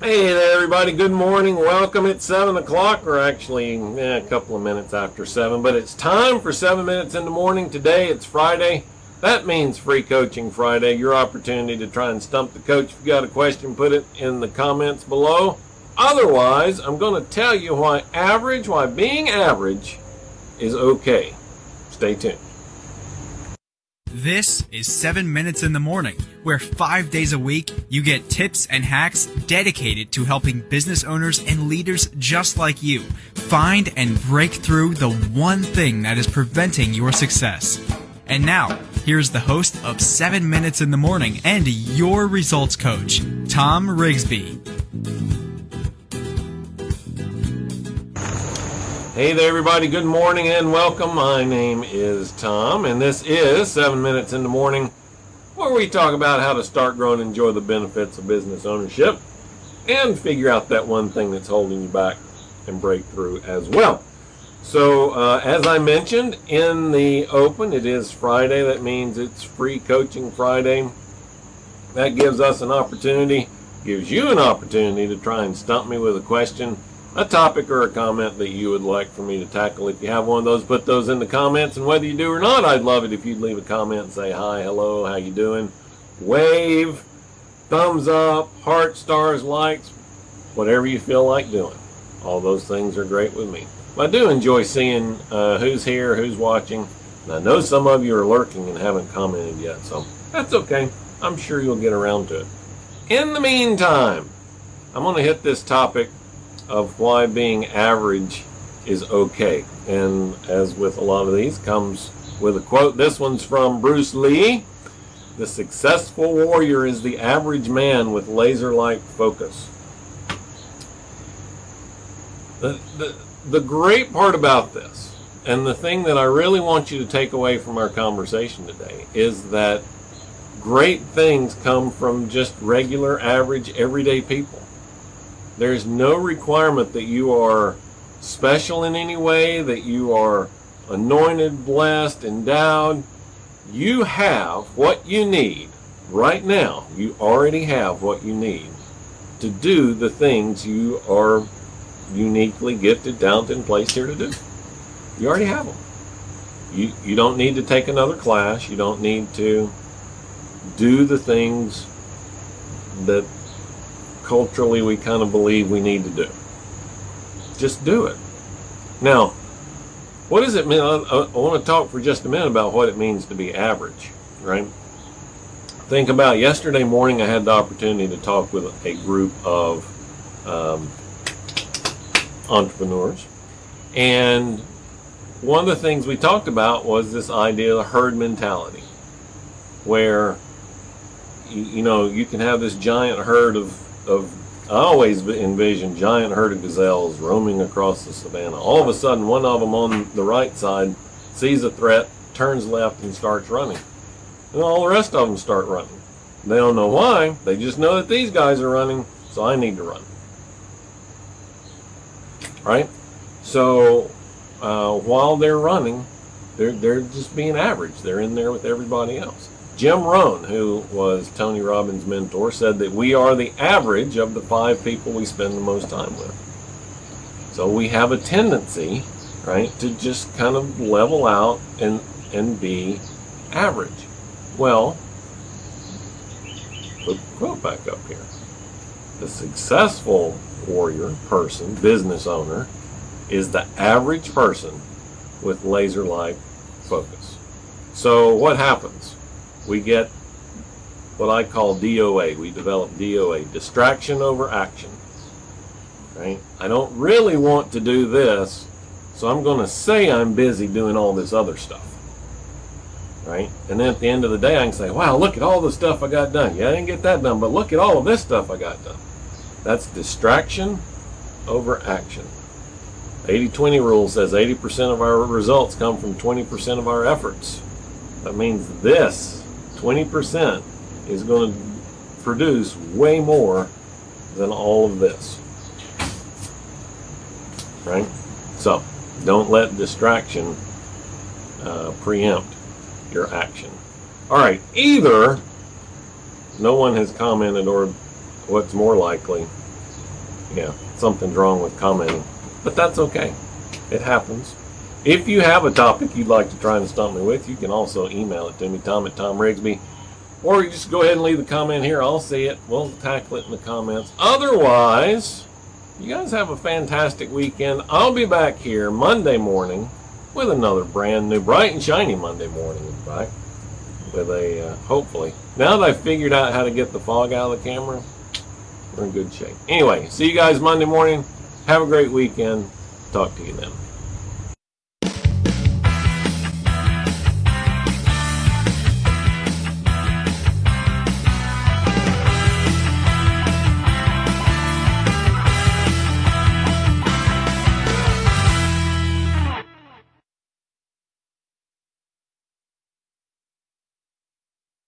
Hey there, everybody. Good morning. Welcome. It's 7 o'clock, or actually eh, a couple of minutes after 7, but it's time for 7 minutes in the morning. Today, it's Friday. That means Free Coaching Friday, your opportunity to try and stump the coach. If you got a question, put it in the comments below. Otherwise, I'm going to tell you why average, why being average is okay. Stay tuned. This is 7 Minutes in the Morning, where five days a week you get tips and hacks dedicated to helping business owners and leaders just like you find and break through the one thing that is preventing your success. And now, here's the host of 7 Minutes in the Morning and your results coach, Tom Rigsby. Hey there, everybody. Good morning and welcome. My name is Tom, and this is 7 Minutes in the Morning, where we talk about how to start, growing, and enjoy the benefits of business ownership and figure out that one thing that's holding you back and break through as well. So, uh, as I mentioned in the open, it is Friday. That means it's Free Coaching Friday. That gives us an opportunity, gives you an opportunity to try and stump me with a question a topic or a comment that you would like for me to tackle. If you have one of those, put those in the comments. And whether you do or not, I'd love it if you'd leave a comment and say hi, hello, how you doing? Wave, thumbs up, heart, stars, likes, whatever you feel like doing. All those things are great with me. I do enjoy seeing uh, who's here, who's watching. And I know some of you are lurking and haven't commented yet, so that's okay. I'm sure you'll get around to it. In the meantime, I'm going to hit this topic of why being average is okay. And as with a lot of these, comes with a quote. This one's from Bruce Lee. The successful warrior is the average man with laser-like focus. The, the, the great part about this, and the thing that I really want you to take away from our conversation today, is that great things come from just regular, average, everyday people. There's no requirement that you are special in any way, that you are anointed, blessed, endowed. You have what you need right now. You already have what you need to do the things you are uniquely gifted, talented, and placed here to do. You already have them. You, you don't need to take another class. You don't need to do the things that culturally we kind of believe we need to do. Just do it. Now, what does it mean? I, I, want to talk for just a minute about what it means to be average, right? Think about yesterday morning, I had the opportunity to talk with a group of um, entrepreneurs. And one of the things we talked about was this idea of herd mentality, where you, you know you can have this giant herd of of I always envision giant herd of gazelles roaming across the savannah. All of a sudden, one of them on the right side sees a threat, turns left, and starts running. And all the rest of them start running. They don't know why. They just know that these guys are running, so I need to run. Right? So uh, while they're running, they're, they're just being average. They're in there with everybody else. Jim Rohn, who was Tony Robbins' mentor, said that we are the average of the five people we spend the most time with. So we have a tendency, right, to just kind of level out and and be average. Well, put the quote back up here. The successful warrior, person, business owner, is the average person with laser-like focus. So what happens? We get what I call DOA. We develop DOA, distraction over action. Right? I don't really want to do this, so I'm going to say I'm busy doing all this other stuff. Right? And then at the end of the day, I can say, wow, look at all the stuff I got done. Yeah, I didn't get that done, but look at all of this stuff I got done. That's distraction over action. 80-20 rule says 80% of our results come from 20% of our efforts. That means this 20% is going to produce way more than all of this. Right? So, don't let distraction uh, preempt your action. All right, either no one has commented or what's more likely, Yeah, something's wrong with commenting. But that's okay. It happens. If you have a topic you'd like to try and stump me with, you can also email it to me, Tom at Tom Rigsby. Or you just go ahead and leave the comment here. I'll see it. We'll tackle it in the comments. Otherwise, you guys have a fantastic weekend. I'll be back here Monday morning with another brand new, bright and shiny Monday morning, in fact. With a, uh, hopefully. Now that I've figured out how to get the fog out of the camera, we're in good shape. Anyway, see you guys Monday morning. Have a great weekend. Talk to you then.